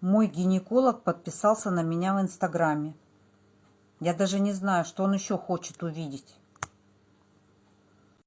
Мой гинеколог подписался на меня в Инстаграме. Я даже не знаю, что он еще хочет увидеть.